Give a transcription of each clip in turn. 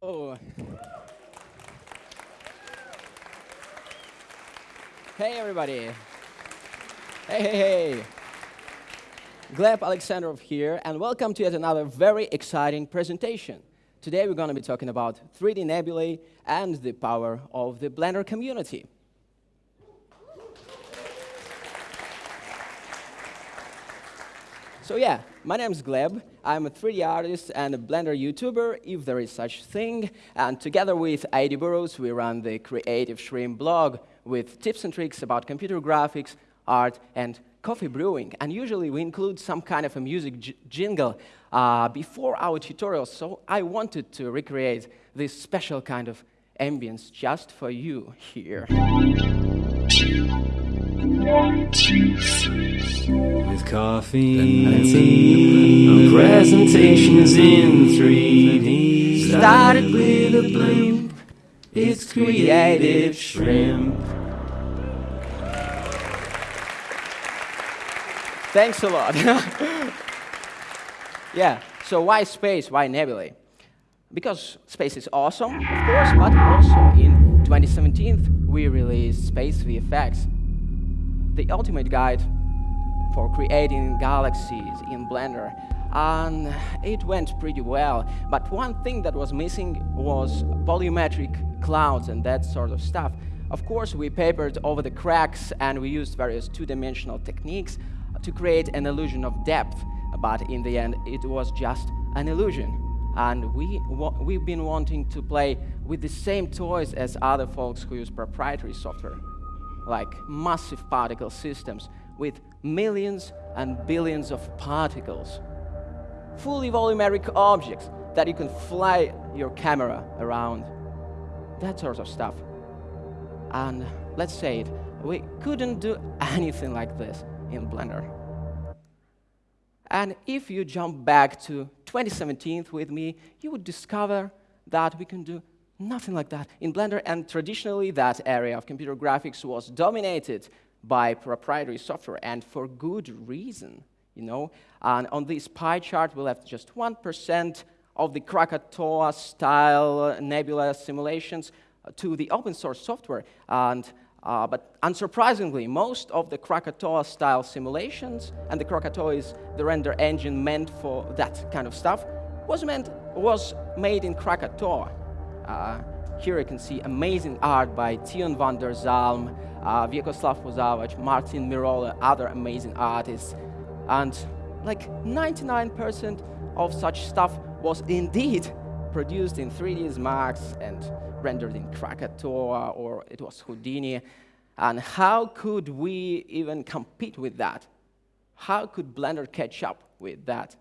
Oh. Hey, everybody. Hey, hey, hey. Gleb Alexandrov here, and welcome to yet another very exciting presentation. Today we're going to be talking about 3D nebulae and the power of the Blender community. So yeah, my name is Gleb. I'm a 3D artist and a Blender YouTuber, if there is such thing. And together with Aidy Burrows, we run the Creative Shrimp blog with tips and tricks about computer graphics, art, and coffee brewing. And usually we include some kind of a music jingle uh, before our tutorials. So I wanted to recreate this special kind of ambience just for you here. With coffee, a presentation is in 3D. Started with a blimp, it's creative shrimp. Thanks a lot. yeah, so why space, why nebulae? Because space is awesome, of course, but also in 2017 we released Space VFX, the ultimate guide for creating galaxies in Blender. And it went pretty well. But one thing that was missing was volumetric clouds and that sort of stuff. Of course, we papered over the cracks and we used various two-dimensional techniques to create an illusion of depth. But in the end, it was just an illusion. And we, we've been wanting to play with the same toys as other folks who use proprietary software like massive particle systems with millions and billions of particles. Fully volumetric objects that you can fly your camera around. That sort of stuff. And let's say it, we couldn't do anything like this in Blender. And if you jump back to 2017 with me, you would discover that we can do Nothing like that. In Blender, and traditionally that area of computer graphics was dominated by proprietary software, and for good reason, you know. And on this pie chart, we left just 1% of the Krakatoa-style nebula simulations to the open source software. And, uh, but unsurprisingly, most of the Krakatoa-style simulations, and the Krakatoa is the render engine meant for that kind of stuff, was, meant, was made in Krakatoa. Uh, here you can see amazing art by Teun van der Zalm, uh, Vyacheslav Pozavac, Martin Mirola, other amazing artists. And like 99% of such stuff was indeed produced in 3ds Max and rendered in Krakatoa, or it was Houdini. And how could we even compete with that? How could Blender catch up with that?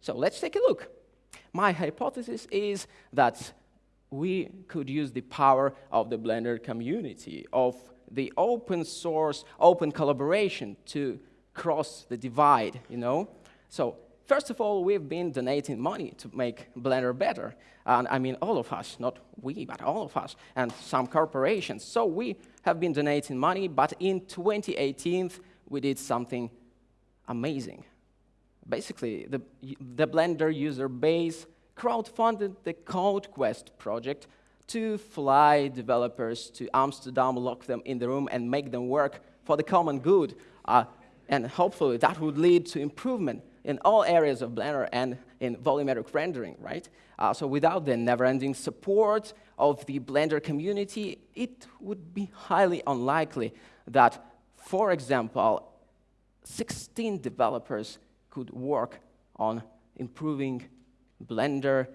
So let's take a look. My hypothesis is that we could use the power of the Blender community, of the open source, open collaboration to cross the divide, you know? So first of all, we've been donating money to make Blender better. And I mean all of us, not we, but all of us, and some corporations. So we have been donating money, but in 2018, we did something amazing. Basically, the, the Blender user base crowdfunded the CodeQuest project to fly developers to Amsterdam, lock them in the room, and make them work for the common good. Uh, and hopefully that would lead to improvement in all areas of Blender and in volumetric rendering, right? Uh, so without the never-ending support of the Blender community, it would be highly unlikely that, for example, 16 developers could work on improving Blender,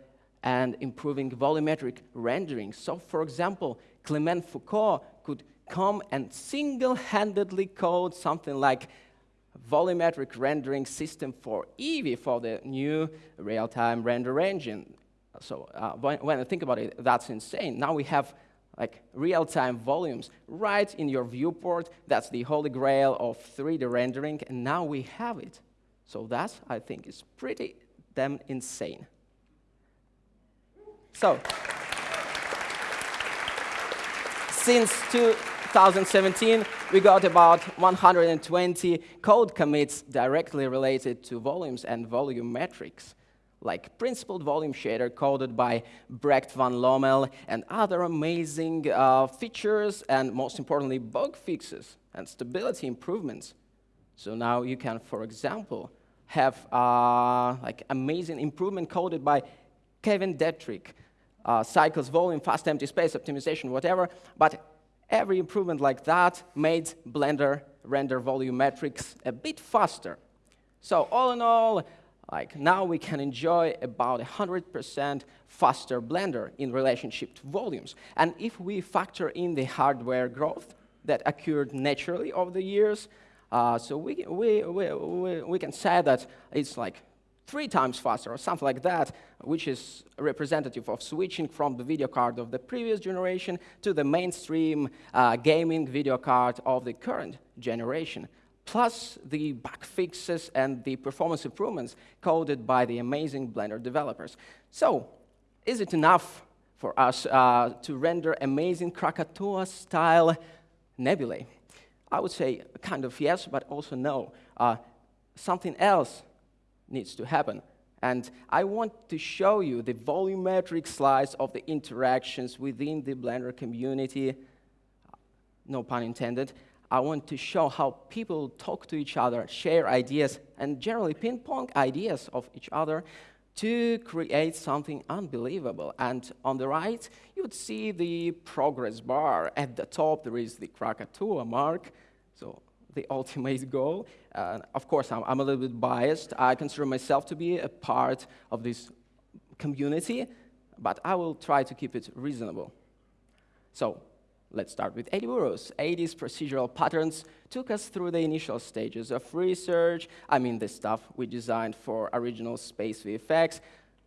and improving volumetric rendering. So, for example, Clement Foucault could come and single-handedly code something like volumetric rendering system for Eevee for the new real-time render engine. So uh, when, when, I think about it, that's insane. Now we have like real-time volumes right in your viewport. That's the holy grail of 3D rendering, and now we have it. So that, I think, is pretty damn insane. So, since 2017, we got about 120 code commits directly related to volumes and volume metrics. like principled volume shader coded by Brecht van Lommel and other amazing uh, features and most importantly bug fixes and stability improvements. So now you can, for example, have uh, like amazing improvement coded by Kevin Dietrich, uh, cycles, volume, fast empty space, optimization, whatever. But every improvement like that made Blender render volume metrics a bit faster. So all in all, like now we can enjoy about 100% faster Blender in relationship to volumes. And if we factor in the hardware growth that occurred naturally over the years, uh, so we, we, we, we, we can say that it's like three times faster or something like that, which is representative of switching from the video card of the previous generation to the mainstream uh, gaming video card of the current generation, plus the bug fixes and the performance improvements coded by the amazing Blender developers. So, is it enough for us uh, to render amazing Krakatoa-style nebulae? I would say kind of yes, but also no. Uh, something else needs to happen. And I want to show you the volumetric slice of the interactions within the Blender community, no pun intended. I want to show how people talk to each other, share ideas, and generally ping pong ideas of each other to create something unbelievable. And on the right, you would see the progress bar. At the top, there is the Krakatoa mark. So the ultimate goal. Uh, of course, I'm, I'm, a little bit biased. I consider myself to be a part of this community, but I will try to keep it reasonable. So let's start with Aidy Burrows. Aidy's procedural patterns took us through the initial stages of research. I mean, the stuff we designed for original space VFX.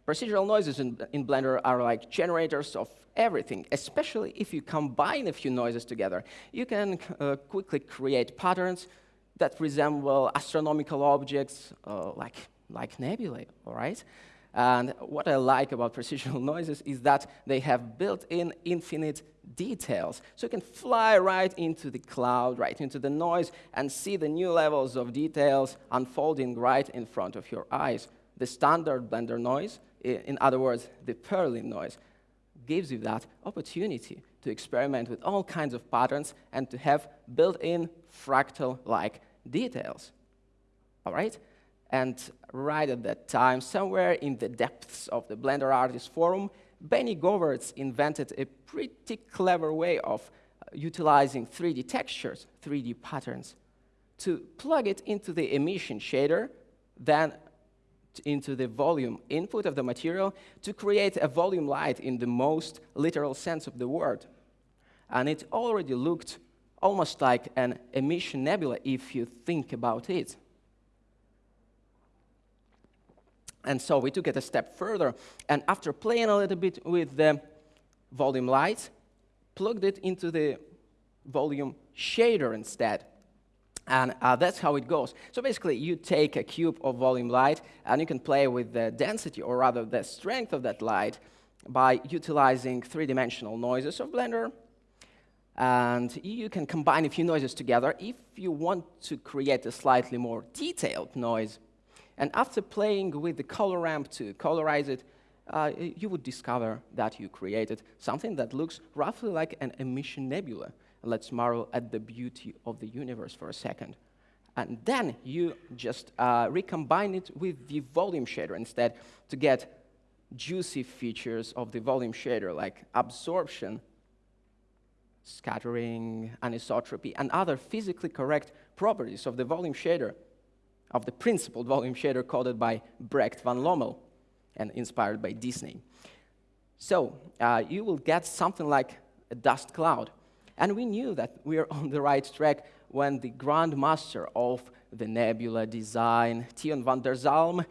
Procedural noises in, in Blender are like generators of everything, especially if you combine a few noises together. You can uh, quickly create patterns that resemble astronomical objects uh, like, like nebulae, all right? And what I like about procedural noises is that they have built-in infinite details. So you can fly right into the cloud, right into the noise, and see the new levels of details unfolding right in front of your eyes. The standard Blender noise, in other words, the Perlin noise, gives you that opportunity to experiment with all kinds of patterns and to have built-in fractal-like details. All right? And right at that time, somewhere in the depths of the Blender Artist Forum, Benny Govertz invented a pretty clever way of uh, utilizing 3D textures, 3D patterns, to plug it into the emission shader, then into the volume input of the material to create a volume light in the most literal sense of the word. And it already looked almost like an emission nebula if you think about it. And so we took it a step further, and after playing a little bit with the volume light, plugged it into the volume shader instead. And uh, that's how it goes. So basically, you take a cube of volume light, and you can play with the density, or rather the strength of that light, by utilizing three-dimensional noises of Blender. And you can combine a few noises together if you want to create a slightly more detailed noise. And after playing with the color ramp to colorize it, uh, you would discover that you created something that looks roughly like an emission nebula let's marvel at the beauty of the universe for a second. And then you just uh, recombine it with the volume shader instead to get juicy features of the volume shader like absorption, scattering, anisotropy, and other physically correct properties of the volume shader, of the principled volume shader coded by Brecht van Lommel and inspired by Disney. So uh, you will get something like a dust cloud. And we knew that we were on the right track when the grandmaster of the nebula design, Teun van der Zalm,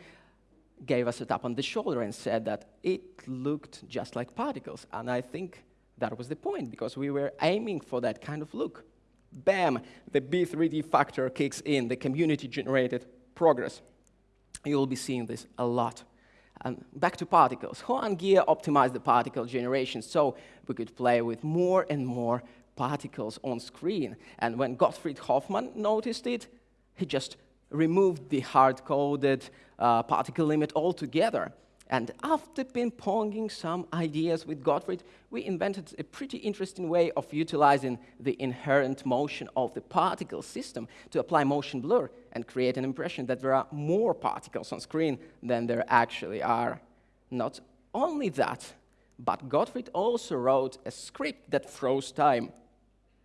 gave us a tap on the shoulder and said that it looked just like particles. And I think that was the point, because we were aiming for that kind of look. Bam, the B3D factor kicks in, the community-generated progress. You'll be seeing this a lot. And back to particles. Juan Gea optimized the particle generation so we could play with more and more particles on screen. And when Gottfried Hoffmann noticed it, he just removed the hard-coded uh, particle limit altogether. And after ping-ponging some ideas with Gottfried, we invented a pretty interesting way of utilizing the inherent motion of the particle system to apply motion blur and create an impression that there are more particles on screen than there actually are. Not only that, but Gottfried also wrote a script that froze time.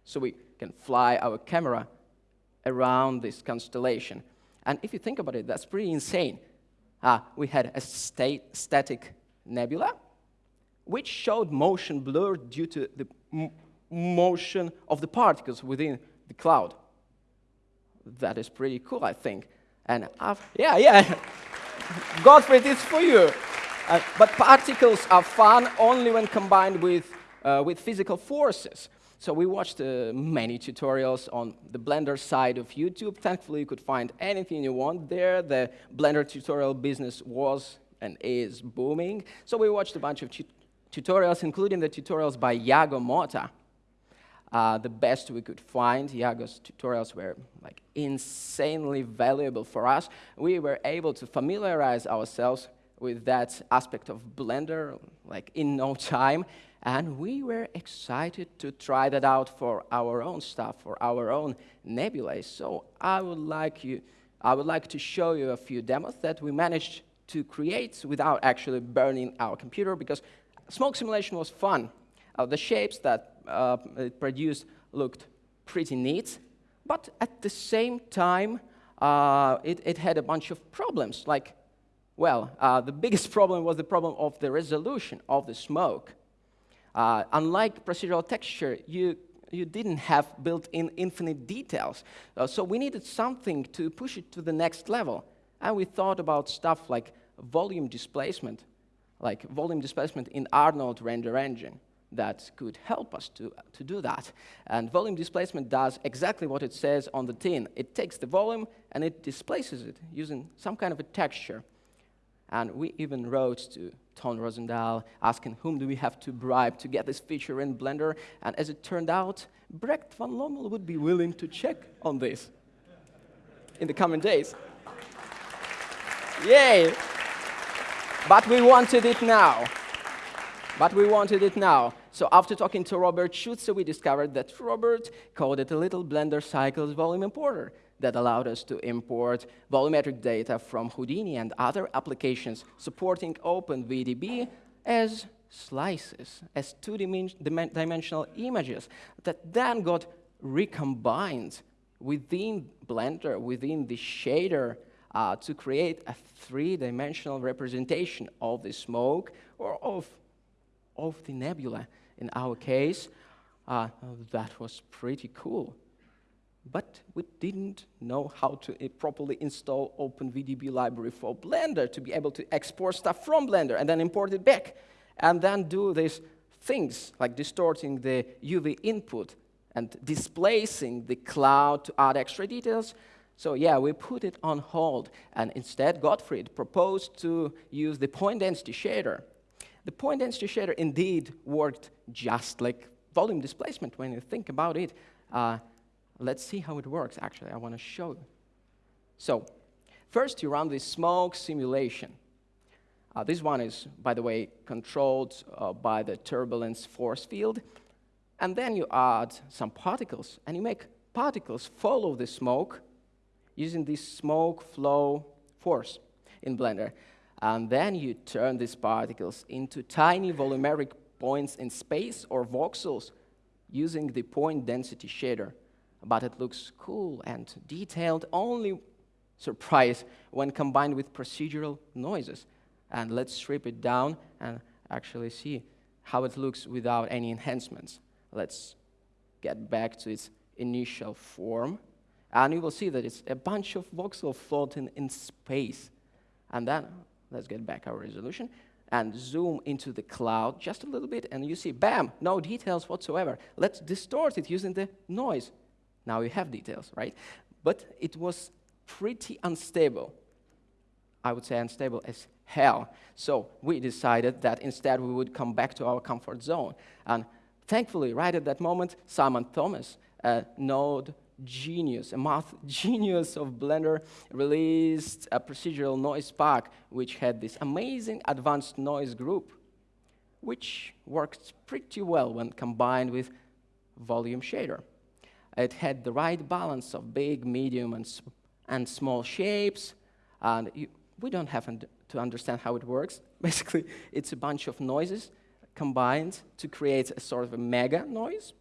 So we can fly our camera around this constellation. And if you think about it, that's pretty insane uh, we had a state, static nebula, which showed motion blur due to the motion of the particles within the cloud. That is pretty cool, I think. And I've, yeah, yeah, Gottfried, it's for you. Uh, but particles are fun only when combined with, uh, with physical forces. So we watched uh, many tutorials on the Blender side of YouTube. Thankfully, you could find anything you want there. The Blender tutorial business was and is booming. So we watched a bunch of tutorials, including the tutorials by Iago Mota. Uh, the best we could find. Iago's tutorials were like insanely valuable for us. We were able to familiarize ourselves with that aspect of Blender like in no time and we were excited to try that out for our own stuff, for our own nebulae. So I would like you, I would like to show you a few demos that we managed to create without actually burning our computer because smoke simulation was fun. Uh, the shapes that uh, it produced looked pretty neat, but at the same time, uh, it, it, had a bunch of problems. Like, well, uh, the biggest problem was the problem of the resolution of the smoke. Uh, unlike procedural texture, you, you didn't have built-in infinite details. Uh, so we needed something to push it to the next level. And we thought about stuff like volume displacement, like volume displacement in Arnold render engine that could help us to, to do that. And volume displacement does exactly what it says on the tin. It takes the volume and it displaces it using some kind of a texture. And we even wrote to Ton Roosendaal, asking whom do we have to bribe to get this feature in Blender. And as it turned out, Brecht van Lommel would be willing to check on this in the coming days. Yay! But we wanted it now. But we wanted it now. So after talking to Robert Schutze, we discovered that Robert coded a little Blender Cycles volume importer that allowed us to import volumetric data from Houdini and other applications supporting OpenVDB as slices, as two-dimensional images that then got recombined within Blender, within the shader, uh, to create a three-dimensional representation of the smoke or of, of the nebula in our case. Uh, that was pretty cool but we didn't know how to uh, properly install OpenVDB library for Blender to be able to export stuff from Blender and then import it back, and then do these things like distorting the UV input and displacing the cloud to add extra details. So yeah, we put it on hold, and instead Gottfried proposed to use the point density shader. The point density shader indeed worked just like volume displacement when you think about it. Uh, Let's see how it works, actually. I want to show you. So, first you run the smoke simulation. Uh, this one is, by the way, controlled uh, by the turbulence force field. And then you add some particles, and you make particles follow the smoke using this smoke flow force in Blender. And then you turn these particles into tiny volumeric points in space or voxels using the point density shader but it looks cool and detailed, only surprise when combined with procedural noises. And let's strip it down and actually see how it looks without any enhancements. Let's get back to its initial form. And you will see that it's a bunch of voxels floating in space. And then, let's get back our resolution and zoom into the cloud just a little bit, and you see, bam, no details whatsoever. Let's distort it using the noise. Now you have details, right? But it was pretty unstable. I would say unstable as hell. So we decided that instead we would come back to our comfort zone. And thankfully, right at that moment, Simon Thomas, a Node genius, a math genius of Blender, released a procedural noise pack which had this amazing advanced noise group, which worked pretty well when combined with volume shader. It had the right balance of big, medium, and, and small shapes, and you, we don't have to understand how it works. Basically, it's a bunch of noises combined to create a sort of a mega noise,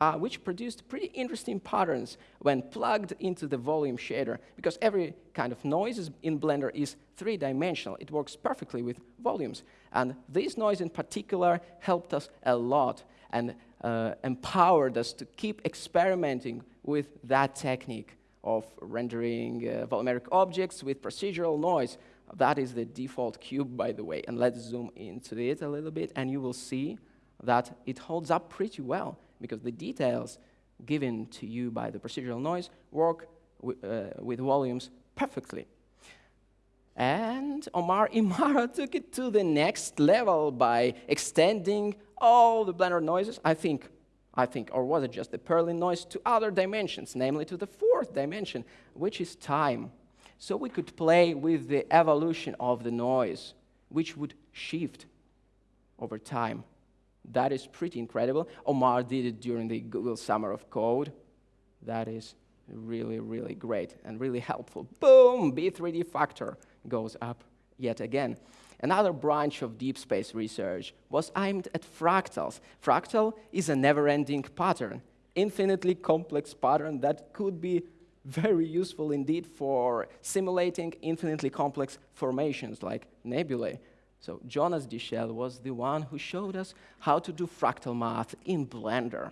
uh, which produced pretty interesting patterns when plugged into the volume shader, because every kind of noise in Blender is three-dimensional. It works perfectly with volumes. And this noise in particular helped us a lot and uh, empowered us to keep experimenting with that technique of rendering uh, volumetric objects with procedural noise. That is the default cube, by the way. And let's zoom into it a little bit, and you will see that it holds up pretty well because the details given to you by the procedural noise work uh, with volumes perfectly. And Omar Emara took it to the next level by extending all the Blender noises, I think, I think, or was it just the Perlin noise, to other dimensions, namely to the fourth dimension, which is time. So we could play with the evolution of the noise, which would shift over time. That is pretty incredible. Omar did it during the Google Summer of Code. That is really, really great and really helpful. Boom, B3D factor goes up yet again. Another branch of deep space research was aimed at fractals. Fractal is a never-ending pattern, infinitely complex pattern that could be very useful indeed for simulating infinitely complex formations like nebulae. So Jonas Dichelle was the one who showed us how to do fractal math in Blender.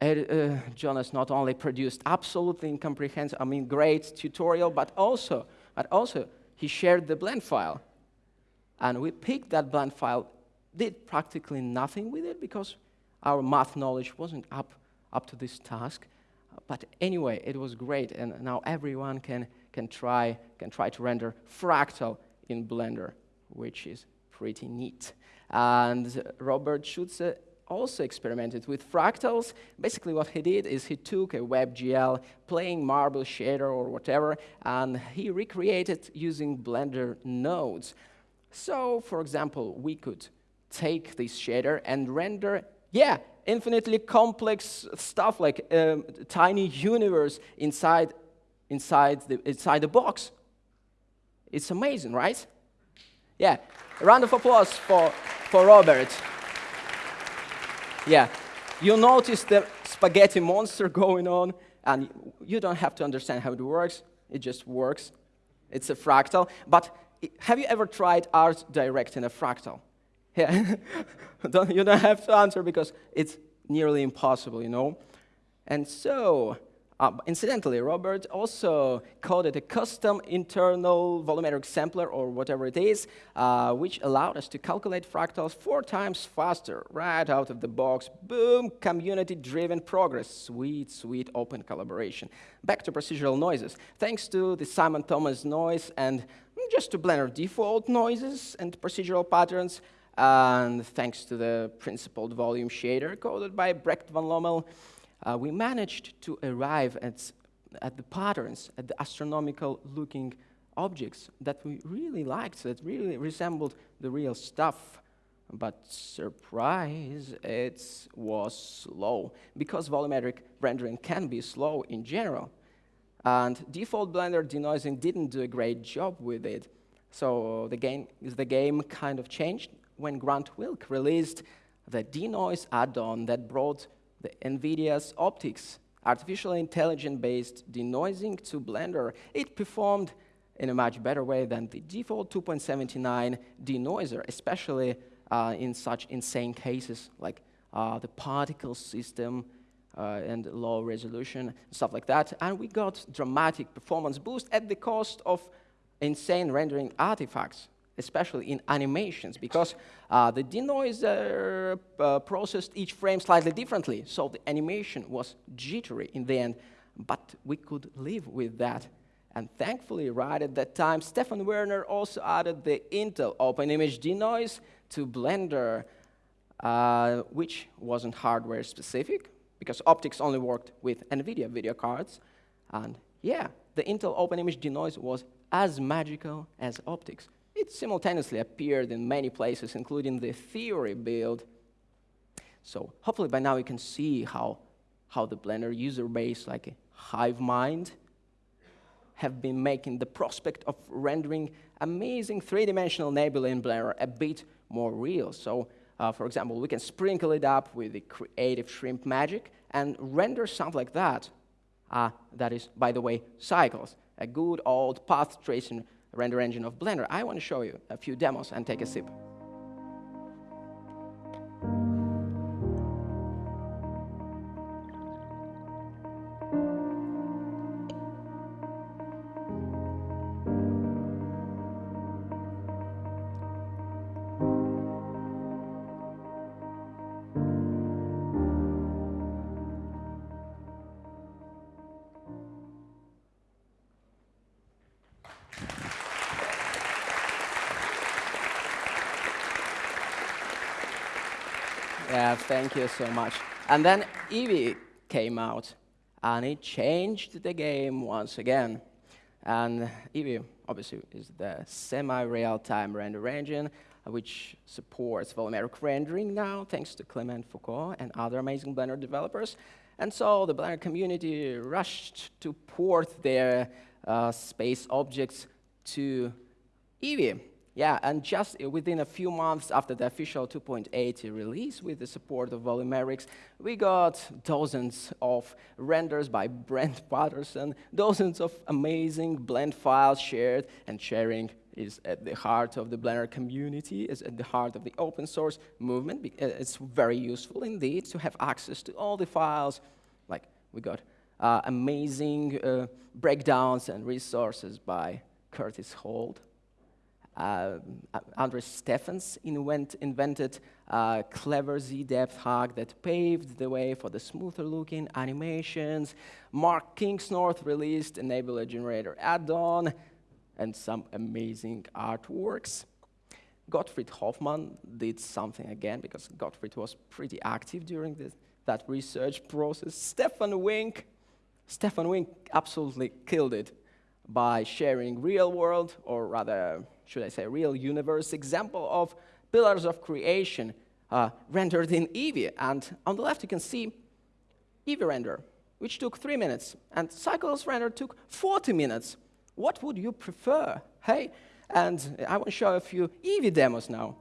Uh, Jonas not only produced absolutely incomprehensible, I mean, great tutorial, but also, but also he shared the blend file. And we picked that blend file, did practically nothing with it because our math knowledge wasn't up, up to this task. But anyway, it was great, and now everyone can, can, try, can try to render fractal in Blender, which is pretty neat. And Robert Schutze also experimented with fractals. Basically what he did is he took a WebGL, playing Marble Shader or whatever, and he recreated using Blender nodes. So, for example, we could take this shader and render, yeah, infinitely complex stuff like a um, tiny universe inside, inside, the, inside the box. It's amazing, right? Yeah, a round of applause for, for Robert. Yeah, you notice the spaghetti monster going on, and you don't have to understand how it works. It just works. It's a fractal. But have you ever tried art direct in a fractal? Yeah, you don't have to answer because it's nearly impossible, you know? And so, uh, incidentally, Robert also coded a custom internal volumetric sampler, or whatever it is, uh, which allowed us to calculate fractals four times faster, right out of the box. Boom, community-driven progress. Sweet, sweet open collaboration. Back to procedural noises. Thanks to the Simon Thomas noise and just to Blender default noises and procedural patterns, and thanks to the principled volume shader coded by Brecht van Lommel, uh, we managed to arrive at, at the patterns, at the astronomical looking objects that we really liked, that really resembled the real stuff. But surprise, it was slow, because volumetric rendering can be slow in general. And default Blender denoising didn't do a great job with it. So the game, the game kind of changed when Grant Wilk released the denoise add-on that brought the NVIDIA's OptiX artificial intelligence-based denoising to Blender. It performed in a much better way than the default 2.79 denoiser, especially uh, in such insane cases like uh, the particle system uh, and low resolution, stuff like that. And we got dramatic performance boost at the cost of insane rendering artifacts especially in animations, because uh, the denoiser uh, processed each frame slightly differently, so the animation was jittery in the end, but we could live with that. And thankfully, right at that time, Stefan Werner also added the Intel OpenImage denoise to Blender, uh, which wasn't hardware specific, because OptiX only worked with NVIDIA video cards. And yeah, the Intel OpenImage denoise was as magical as OptiX. It simultaneously appeared in many places, including the theory build. So hopefully by now you can see how, how the Blender user base, like a hive mind, have been making the prospect of rendering amazing three-dimensional nebula in Blender a bit more real. So, uh, for example, we can sprinkle it up with the creative shrimp magic and render something like that. Uh, that is, by the way, Cycles, a good old path tracing render engine of Blender. I want to show you a few demos and take a sip. Thank you so much. And then Eevee came out, and it changed the game once again. And Eevee, obviously, is the semi-real-time render engine, which supports volumetric rendering now, thanks to Clement Foucault and other amazing Blender developers. And so the Blender community rushed to port their uh, space objects to Eevee. Yeah, and just within a few months after the official 2.8 release with the support of Volumetrics, we got dozens of renders by Brent Patterson, dozens of amazing blend files shared, and sharing is at the heart of the Blender community, is at the heart of the open source movement. Uh, it's very useful indeed to have access to all the files. Like we got uh, amazing uh, breakdowns and resources by Curtis Holt, uh, Andres Steffens invent, invented a clever Z-depth hack that paved the way for the smoother looking animations. Mark Kingsnorth released Nebula Generator add-on and some amazing artworks. Gottfried Hoffmann did something again because Gottfried was pretty active during the, that research process. Stefan Wink, Stefan Wink absolutely killed it by sharing real world, or rather should I say, real universe example of pillars of creation uh, rendered in Eevee. And on the left, you can see Eevee render, which took three minutes, and Cycles render took 40 minutes. What would you prefer? Hey, and I want to show a few Eevee demos now.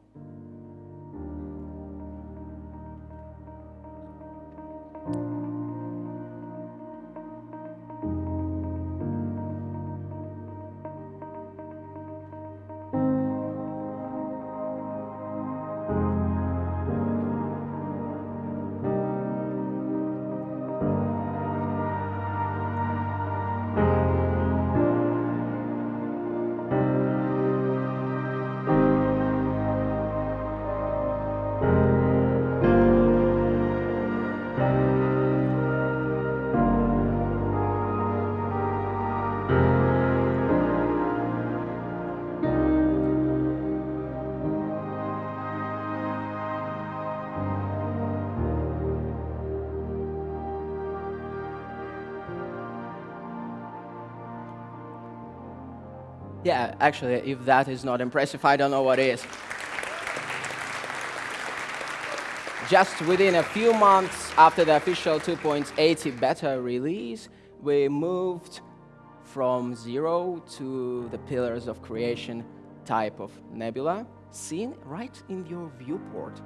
Yeah, actually, if that is not impressive, I don't know what is. Just within a few months after the official 2.80 beta release, we moved from zero to the pillars of creation type of nebula, seen right in your viewport,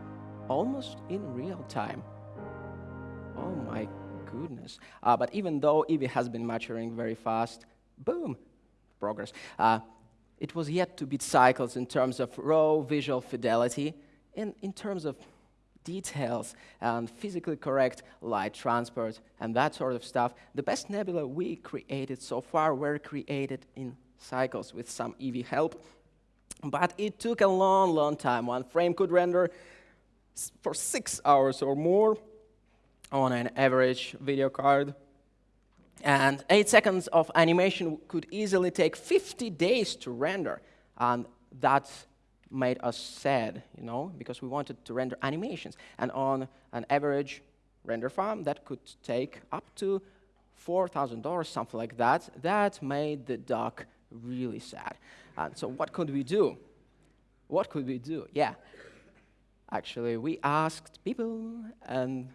almost in real time. Oh my goodness. Uh, but even though Eevee has been maturing very fast, boom, progress. Uh, it was yet to beat cycles in terms of raw visual fidelity, and in terms of details and physically correct light transport and that sort of stuff. The best nebula we created so far were created in cycles with some Eevee help. But it took a long, long time. One frame could render for six hours or more on an average video card. And eight seconds of animation could easily take 50 days to render. And that made us sad, you know, because we wanted to render animations. And on an average render farm that could take up to $4,000, something like that. That made the duck really sad. And so what could we do? What could we do? Yeah. Actually, we asked people, and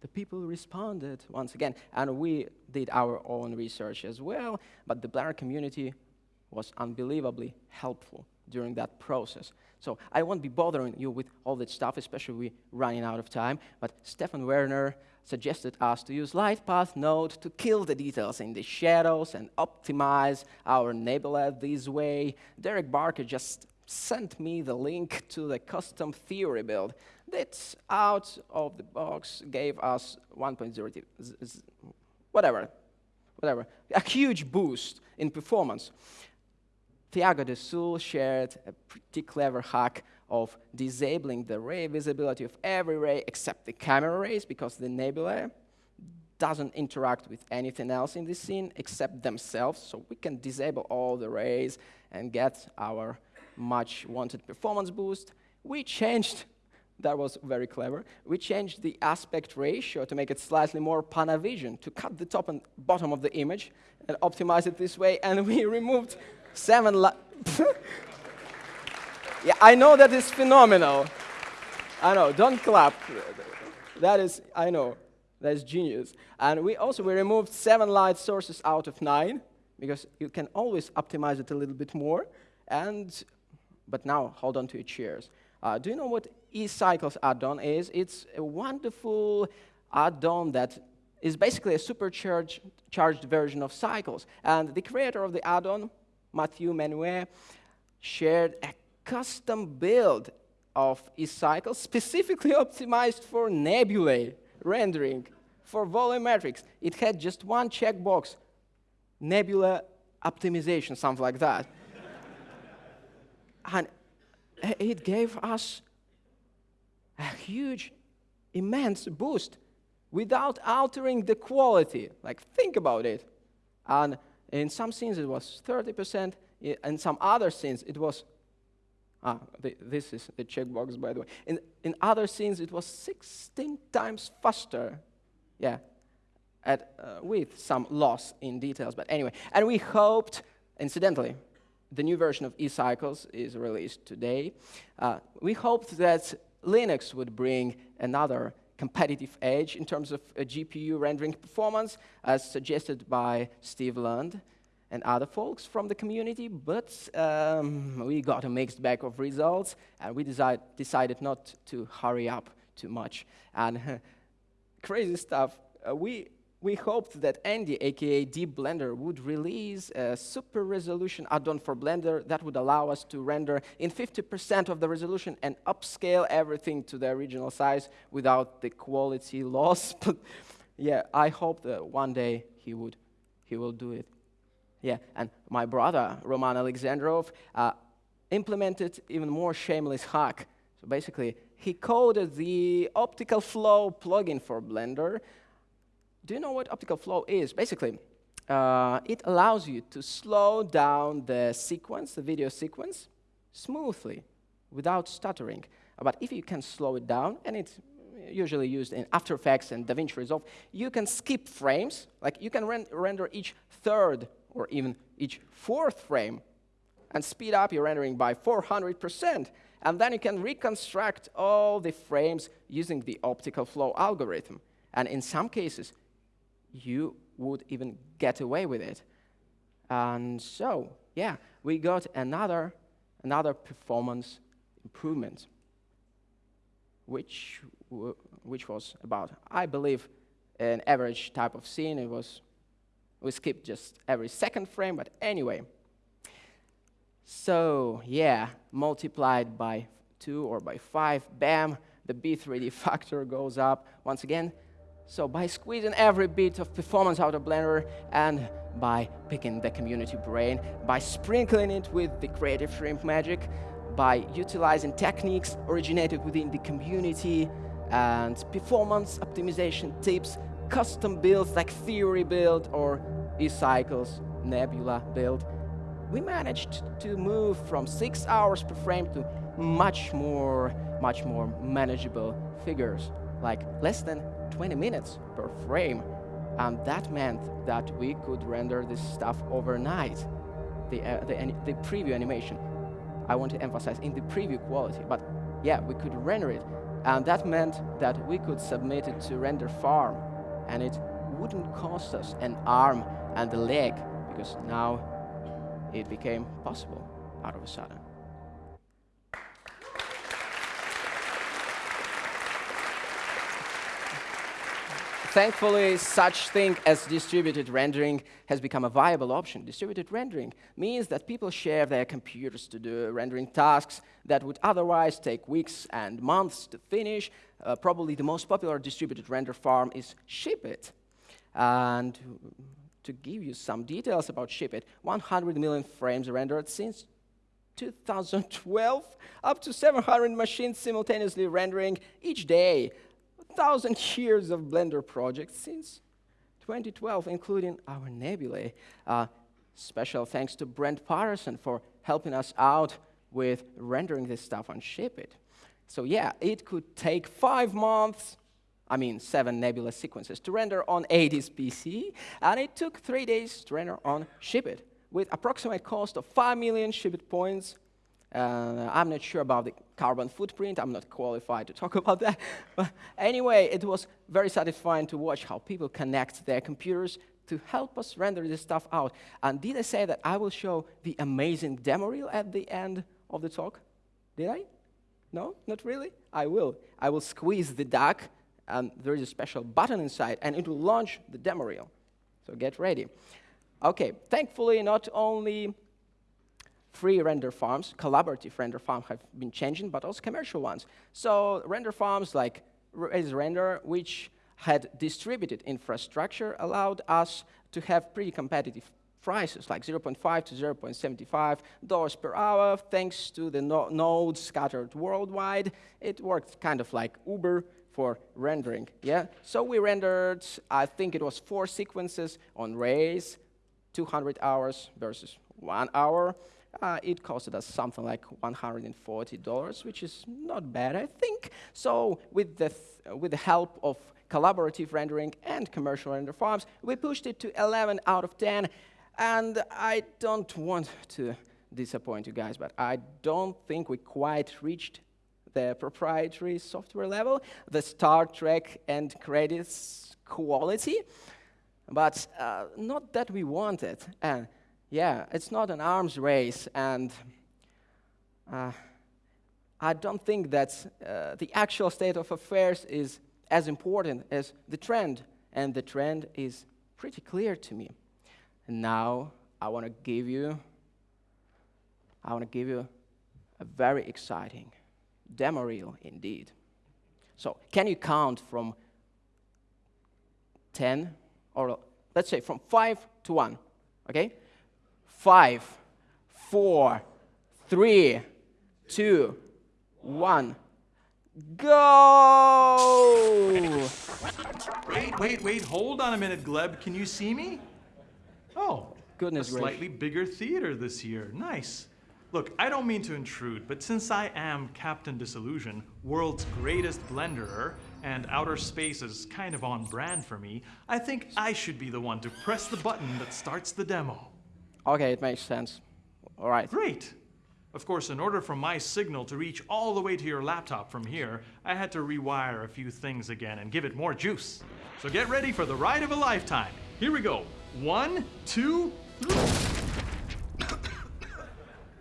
the people responded once again. And we did our own research as well, but the Blender community was unbelievably helpful during that process. So I won't be bothering you with all that stuff, especially we're running out of time, but Stefan Werner suggested us to use LightPath Node to kill the details in the shadows and optimize our nebula this way. Derek Barker just sent me the link to the custom theory build that out of the box gave us 1.0, whatever, whatever, a huge boost in performance. Thiago de Sul shared a pretty clever hack of disabling the ray visibility of every ray except the camera rays because the nebula doesn't interact with anything else in the scene except themselves. So we can disable all the rays and get our much wanted performance boost. We changed, that was very clever, we changed the aspect ratio to make it slightly more Panavision, to cut the top and bottom of the image and optimize it this way, and we removed seven Yeah, I know that is phenomenal. I know, don't clap. That is, I know, that is genius. And we also, we removed seven light sources out of nine, because you can always optimize it a little bit more. And but now, hold on to your chairs. Uh, do you know what eCycles add-on is? It's a wonderful add-on that is basically a supercharged charged version of Cycles. And the creator of the add-on, Mathieu Menuet, shared a custom build of eCycles specifically optimized for nebulae rendering, for volumetrics. It had just one checkbox, nebula optimization, something like that and it gave us a huge, immense boost without altering the quality. Like, think about it. And in some scenes, it was 30%. In some other scenes, it was Ah, the, this is the checkbox, by the way. In, in other scenes, it was 16 times faster. Yeah, at, uh, with some loss in details. But anyway, and we hoped, incidentally, the new version of eCycles is released today. Uh, we hoped that Linux would bring another competitive edge in terms of uh, GPU rendering performance, as suggested by Steve Lund and other folks from the community, but um, we got a mixed bag of results, and we decide, decided not to hurry up too much. And crazy stuff, uh, we we hoped that Andy, aka Deep Blender, would release a super resolution add-on for Blender that would allow us to render in 50% of the resolution and upscale everything to the original size without the quality loss. but yeah, I hope that one day he would, he will do it. Yeah, and my brother, Roman Alexandrov, uh, implemented even more shameless hack. So basically, he coded the optical flow plugin for Blender do you know what optical flow is? Basically, uh, it allows you to slow down the sequence, the video sequence, smoothly, without stuttering. But if you can slow it down, and it's usually used in After Effects and DaVinci Resolve, you can skip frames. Like you can render each third or even each fourth frame and speed up your rendering by 400%. And then you can reconstruct all the frames using the optical flow algorithm. And in some cases, you would even get away with it. And so, yeah, we got another, another performance improvement, which, which was about, I believe, an average type of scene. It was, we skipped just every second frame, but anyway. So, yeah, multiplied by two or by five, bam, the B3D factor goes up. Once again, so by squeezing every bit of performance out of Blender and by picking the community brain, by sprinkling it with the creative shrimp magic, by utilizing techniques originated within the community and performance optimization tips, custom builds like Theory build or eCycles Nebula build, we managed to move from six hours per frame to much more, much more manageable figures. like less than 20 minutes per frame. And that meant that we could render this stuff overnight, the, uh, the, the preview animation. I want to emphasize in the preview quality, but yeah, we could render it. And that meant that we could submit it to render farm, and it wouldn't cost us an arm and a leg, because now it became possible out of a sudden. Thankfully, such thing as distributed rendering has become a viable option. Distributed rendering means that people share their computers to do rendering tasks that would otherwise take weeks and months to finish. Uh, probably the most popular distributed render farm is SheepIt. And to give you some details about SheepIt, 100 million frames rendered since 2012, up to 700 machines simultaneously rendering each day thousand years of Blender projects since 2012, including our nebulae. Uh, special thanks to Brent Patterson for helping us out with rendering this stuff on SheepIt. So yeah, it could take five months, I mean seven nebula sequences, to render on 80s PC, and it took three days to render on SheepIt, with approximate cost of 5 million SheepIt points uh, I'm not sure about the carbon footprint. I'm not qualified to talk about that. But anyway, it was very satisfying to watch how people connect their computers to help us render this stuff out. And did I say that I will show the amazing demo reel at the end of the talk? Did I? No, not really? I will. I will squeeze the duck, and there is a special button inside, and it will launch the demo reel. So get ready. OK, thankfully, not only free render farms, collaborative render farms have been changing, but also commercial ones. So render farms like RazeRender, which had distributed infrastructure, allowed us to have pretty competitive prices, like 0.5 to 0.75 dollars per hour, thanks to the no nodes scattered worldwide. It worked kind of like Uber for rendering, yeah? So we rendered, I think it was four sequences on Raze, 200 hours versus one hour uh, it costed us something like $140, which is not bad, I think. So with the, with the help of collaborative rendering and commercial render farms, we pushed it to 11 out of 10. And I don't want to disappoint you guys, but I don't think we quite reached the proprietary software level, the Star Trek and credits quality, but uh, not that we wanted. Uh, yeah, it's not an arms race, and uh, I don't think that uh, the actual state of affairs is as important as the trend, and the trend is pretty clear to me. And now I want to give you, I want to give you a very exciting demo reel indeed. So can you count from 10, or let's say from 5 to 1, okay? Five, four, three, two, one. Go! Wait, wait, wait. Hold on a minute, Gleb. Can you see me? Oh, goodness, a slightly bigger theater this year. Nice. Look, I don't mean to intrude, but since I am Captain Disillusion, world's greatest blenderer, and outer space is kind of on brand for me, I think I should be the one to press the button that starts the demo. Okay, it makes sense. All right. Great. Of course, in order for my signal to reach all the way to your laptop from here, I had to rewire a few things again and give it more juice. So get ready for the ride of a lifetime. Here we go. One, two, three.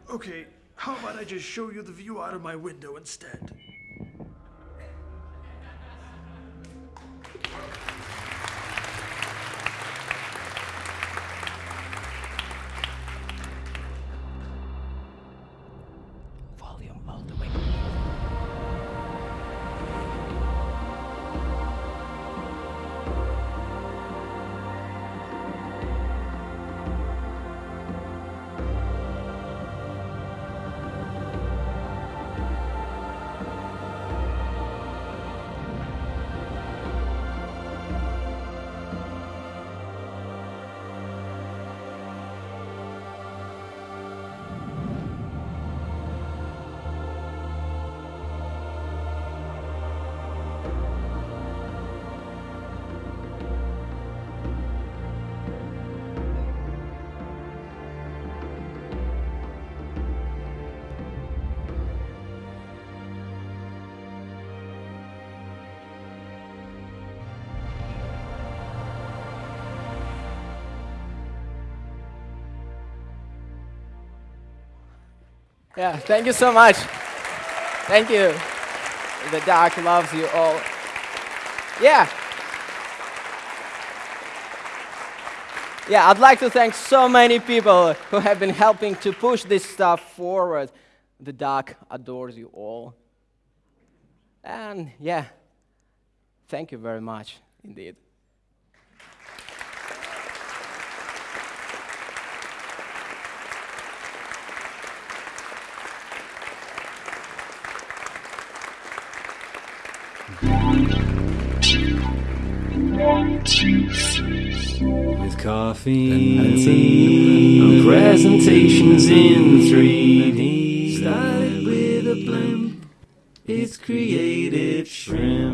okay, how about I just show you the view out of my window instead? Yeah, thank you so much. Thank you. The doc loves you all. Yeah. Yeah, I'd like to thank so many people who have been helping to push this stuff forward. The doc adores you all. And yeah, thank you very much indeed. With coffee and tea, presentations in 3D. Started with a blimp, it's creative shrimp.